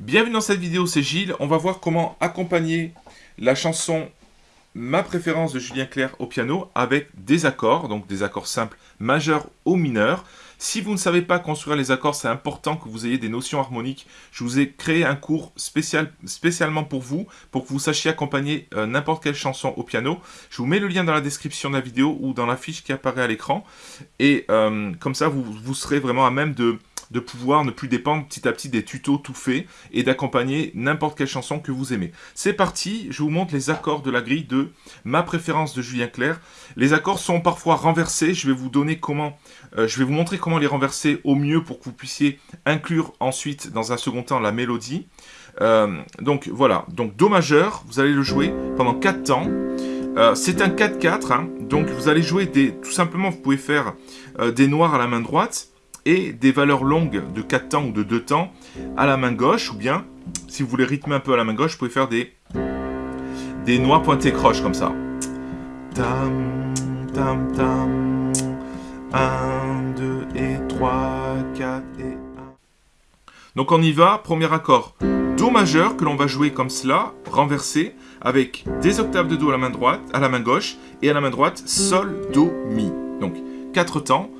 Bienvenue dans cette vidéo, c'est Gilles. On va voir comment accompagner la chanson Ma préférence de Julien Clerc au piano avec des accords, donc des accords simples majeurs ou mineurs. Si vous ne savez pas construire les accords, c'est important que vous ayez des notions harmoniques. Je vous ai créé un cours spécial, spécialement pour vous, pour que vous sachiez accompagner euh, n'importe quelle chanson au piano. Je vous mets le lien dans la description de la vidéo ou dans la fiche qui apparaît à l'écran. Et euh, comme ça, vous serez vraiment à même de de pouvoir ne plus dépendre petit à petit des tutos tout faits et d'accompagner n'importe quelle chanson que vous aimez. C'est parti, je vous montre les accords de la grille de ma préférence de Julien Clerc. Les accords sont parfois renversés, je vais vous euh, montrer comment les renverser au mieux pour que vous puissiez inclure ensuite dans un second temps la mélodie. Euh, donc voilà, donc Do majeur, vous allez le jouer pendant 4 temps. Euh, c'est un 4-4, hein. donc vous allez jouer des... Tout simplement, vous pouvez faire des noirs à la main droite, des valeurs longues de 4 temps ou de 2 temps à la main gauche, ou bien, si vous voulez rythmer un peu à la main gauche, vous pouvez faire des, des noix pointées croches comme ça. Tam, tam, tam, 1, 2 et 3, 4 et 1. Donc on y va, premier accord, Do majeur que l'on va jouer comme cela, renversé, avec des octaves de Do à la main droite, à la main gauche, et à la main droite, Sol, Do, Mi. Donc, 4 temps.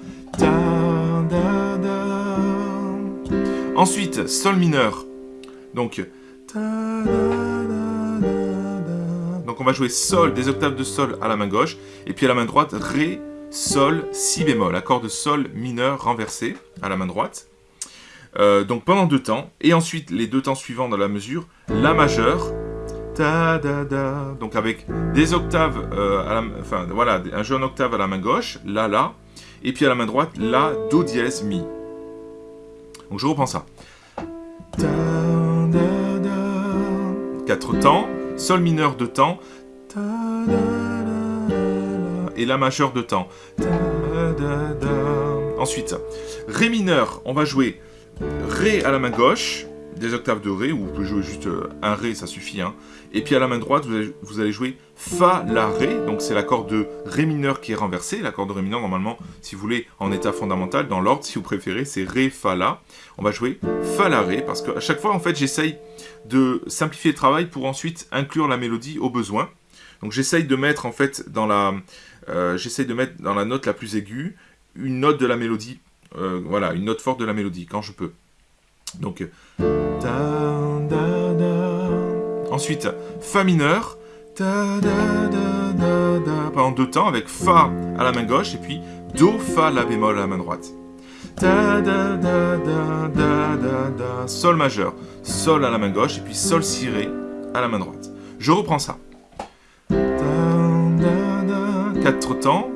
Ensuite, Sol mineur. Donc, donc on va jouer Sol, des octaves de Sol à la main gauche, et puis à la main droite, Ré, Sol, Si bémol, accord de Sol mineur renversé à la main droite. Euh, donc pendant deux temps, et ensuite les deux temps suivants dans la mesure, La majeur, da, da, da, donc avec des octaves, euh, à la, enfin voilà, un jeu en octave à la main gauche, La, La, et puis à la main droite, La, Do dièse, Mi. Donc je reprends ça. Quatre temps, Sol mineur de temps, et La majeur de temps. Ensuite, Ré mineur, on va jouer Ré à la main gauche, des octaves de Ré, ou vous pouvez jouer juste euh, un Ré, ça suffit. Hein. Et puis à la main droite, vous allez, jouer Fa, La, Ré, donc c'est l'accord de Ré mineur qui est renversé. L'accord de Ré mineur, normalement, si vous voulez, en état fondamental, dans l'ordre, si vous préférez, c'est Ré, Fa, La. On va jouer Fa, La, Ré, parce qu'à chaque fois, en fait, j'essaye de simplifier le travail pour ensuite inclure la mélodie au besoin. Donc j'essaye de mettre, en fait, dans la... Euh, de mettre dans la note la plus aiguë, une note de la mélodie, euh, voilà, une note forte de la mélodie, quand je peux. Donc, ensuite, Fa mineur, pendant deux temps, avec Fa à la main gauche, et puis Do, Fa, La bémol à la main droite. Sol majeur, Sol à la main gauche, et puis Sol, Si, Ré à la main droite. Je reprends ça. Quatre temps.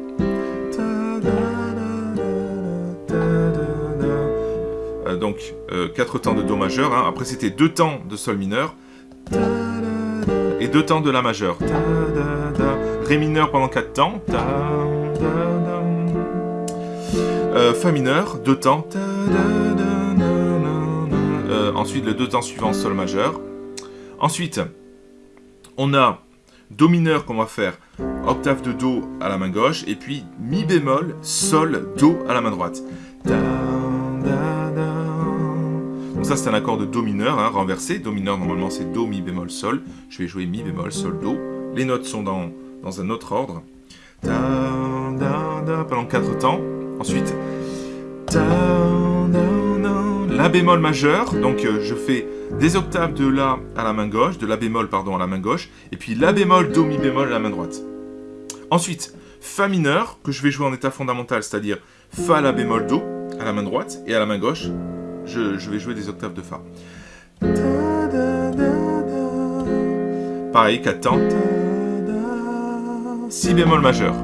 Donc 4 euh, temps de Do majeur. Hein. Après, c'était 2 temps de Sol mineur et 2 temps de La majeur. Ré mineur pendant 4 temps. Euh, fa mineur, 2 temps. Euh, ensuite, les 2 temps suivants, Sol majeur. Ensuite, on a Do mineur qu'on va faire octave de Do à la main gauche, et puis Mi bémol, Sol, Do à la main droite ça, c'est un accord de Do mineur, hein, renversé. Do mineur, normalement, c'est Do, Mi bémol, Sol. Je vais jouer Mi bémol, Sol, Do. Les notes sont dans, dans un autre ordre. pendant quatre temps. Ensuite, La bémol majeur. Donc, euh, je fais des octaves de La à la main gauche, de La bémol, pardon, à la main gauche. Et puis La bémol, Do, Mi bémol à la main droite. Ensuite, Fa mineur, que je vais jouer en état fondamental, c'est-à-dire Fa, La bémol, Do, à la main droite. Et à la main gauche, je, vais jouer des octaves de Fa. Pareil, 4 temps. Si bémol majeur.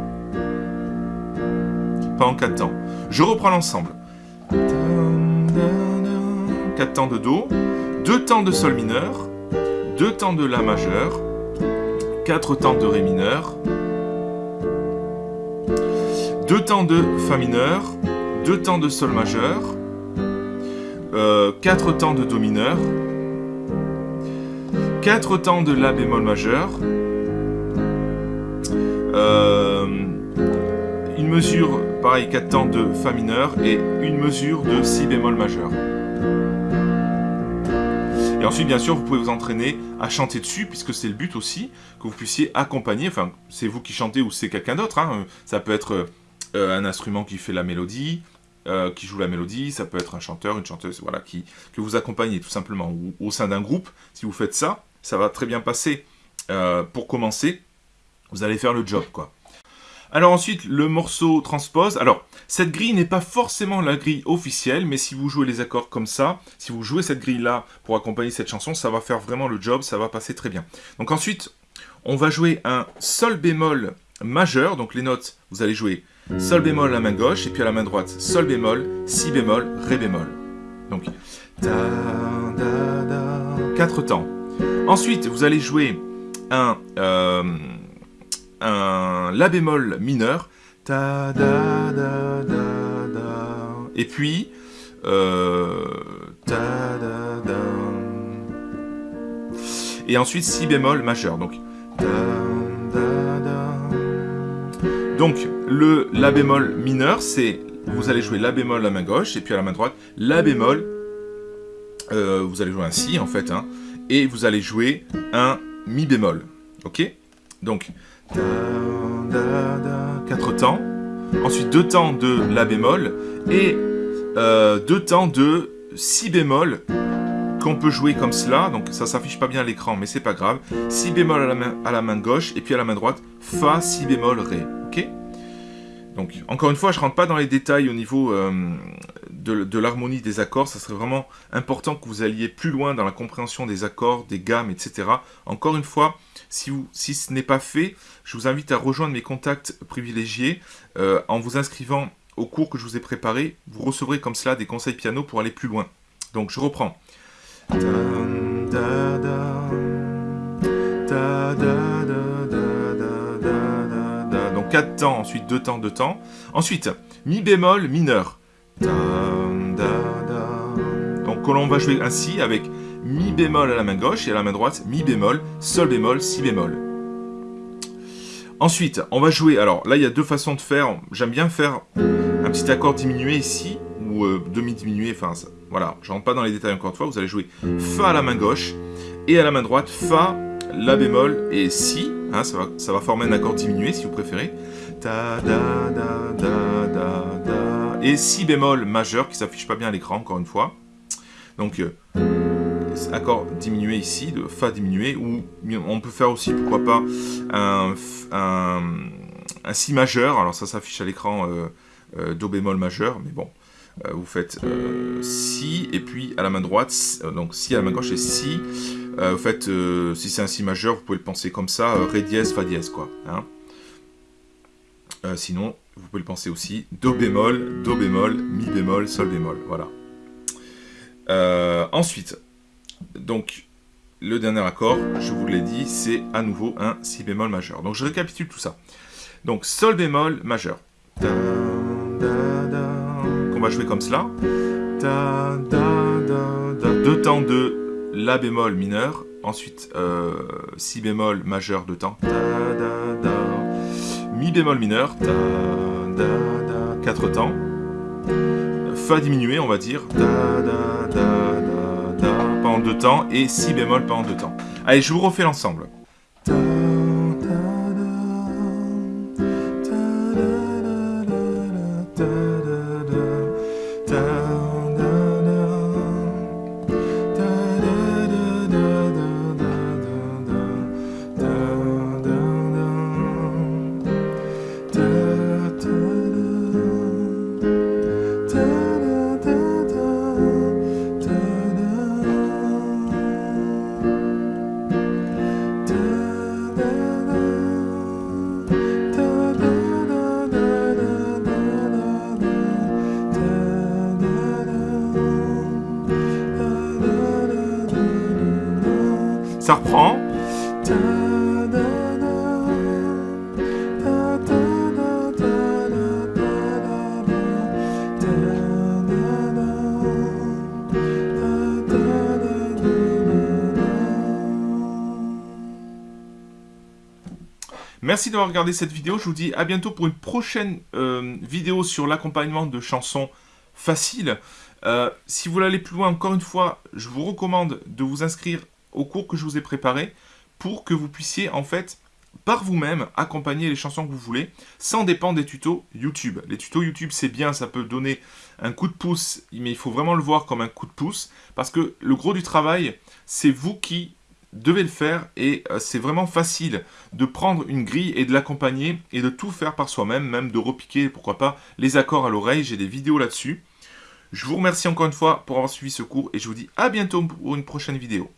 Pas en 4 temps. Je reprends l'ensemble. 4 temps de Do, 2 temps de Sol mineur, 2 temps de La majeur, 4 temps de Ré mineur, 2 temps de Fa mineur, 2 temps de Sol majeur, 4 euh, temps de Do mineur, 4 temps de La bémol majeur, euh, une mesure, pareil, 4 temps de Fa mineur et une mesure de Si bémol majeur. Et ensuite, bien sûr, vous pouvez vous entraîner à chanter dessus, puisque c'est le but aussi, que vous puissiez accompagner, enfin, c'est vous qui chantez ou c'est quelqu'un d'autre, hein. ça peut être euh, un instrument qui fait la mélodie, euh, qui joue la mélodie, ça peut être un chanteur, une chanteuse, voilà, qui, que vous accompagnez tout simplement, ou au sein d'un groupe, si vous faites ça, ça va très bien passer. Euh, pour commencer, vous allez faire le job, quoi. Alors ensuite, le morceau transpose. Alors, cette grille n'est pas forcément la grille officielle, mais si vous jouez les accords comme ça, si vous jouez cette grille-là pour accompagner cette chanson, ça va faire vraiment le job, ça va passer très bien. Donc ensuite, on va jouer un sol bémol majeur, donc les notes, vous allez jouer sol bémol à la main gauche, et puis à la main droite, sol bémol, si bémol, ré bémol. Donc, da, da, da, quatre temps. Ensuite, vous allez jouer un... Euh, un La bémol mineur. Ta, da, da, da, da. Et puis, euh, ta, da, da. Et ensuite, Si bémol majeur. Donc, da, da, da. Donc, le La bémol mineur, c'est, vous allez jouer La bémol à la main gauche, et puis à la main droite, La bémol, euh, vous allez jouer un Si, en fait, hein, et vous allez jouer un Mi bémol. Ok? Donc, quatre temps. Ensuite, deux temps de La bémol. Et euh, deux temps de Si bémol qu'on peut jouer comme cela. Donc ça s'affiche pas bien à l'écran, mais c'est pas grave. Si bémol à la main gauche. Et puis à la main droite, Fa, Si bémol, Ré. Donc, encore une fois, je rentre pas dans les détails au niveau euh, de, l'harmonie des accords. Ça serait vraiment important que vous alliez plus loin dans la compréhension des accords, des gammes, etc. Encore une fois, si, si ce n'est pas fait, je vous invite à rejoindre mes contacts privilégiés euh, en vous inscrivant au cours que je vous ai préparé. Vous recevrez comme cela des conseils piano pour aller plus loin. Donc, je reprends. 4 temps, ensuite 2 temps, 2 temps. Ensuite, mi bémol mineur. Donc on va jouer ainsi avec mi bémol à la main gauche et à la main droite, mi bémol, sol bémol, si bémol. Ensuite, on va jouer, alors là il y a deux façons de faire, j'aime bien faire un petit accord diminué ici, ou euh, demi-diminué, enfin voilà, je rentre pas dans les détails encore une fois, vous allez jouer Fa à la main gauche, et à la main droite, Fa, La bémol et Si, hein, ça, va, former un accord diminué si vous préférez, ta, da, da, da, et Si bémol majeur qui s'affiche pas bien à l'écran encore une fois, donc euh, accord diminué ici, de Fa diminué, ou on peut faire aussi, pourquoi pas, un, Si majeur, alors ça s'affiche à l'écran euh, euh, Do bémol majeur, mais bon, vous faites Si, et puis à la main droite, donc Si à la main gauche et Si, vous faites, si c'est un Si majeur, vous pouvez le penser comme ça, Ré dièse, Fa dièse, quoi. Hein. sinon, vous pouvez le penser aussi Do bémol, Do bémol, Mi bémol, Sol bémol, voilà. ensuite, donc, le dernier accord, je vous l'ai dit, c'est à nouveau un Si bémol majeur. Donc, je récapitule tout ça. Donc, Sol bémol majeur. Qu'on va jouer comme cela. Deux temps de La bémol mineur. Ensuite, euh, Si bémol majeur, deux temps. Mi bémol mineur. Quatre temps. Fa diminué, on va dire pendant deux temps et si bémol pendant deux temps. Allez, je vous refais l'ensemble. Ça reprend. Merci d'avoir regardé cette vidéo. Je vous dis à bientôt pour une prochaine euh, vidéo sur l'accompagnement de chansons faciles. Euh, si vous voulez aller plus loin, encore une fois, je vous recommande de vous inscrire au cours que je vous ai préparé pour que vous puissiez en fait par vous-même accompagner les chansons que vous voulez sans dépendre des tutos YouTube. Les tutos YouTube c'est bien, ça peut donner un coup de pouce, mais il faut vraiment le voir comme un coup de pouce parce que le gros du travail c'est vous qui devez le faire et euh, c'est vraiment facile de prendre une grille et de l'accompagner et de tout faire par soi-même, même de repiquer pourquoi pas les accords à l'oreille, j'ai des vidéos là-dessus. Je vous remercie encore une fois pour avoir suivi ce cours et je vous dis à bientôt pour une prochaine vidéo.